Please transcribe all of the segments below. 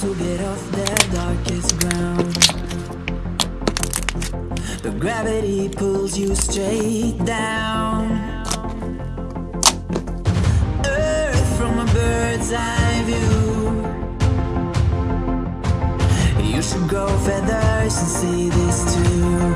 to get off the darkest ground. But gravity pulls you straight down. Earth from a bird's eye view. You should grow feathers and see this too.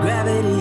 Gravity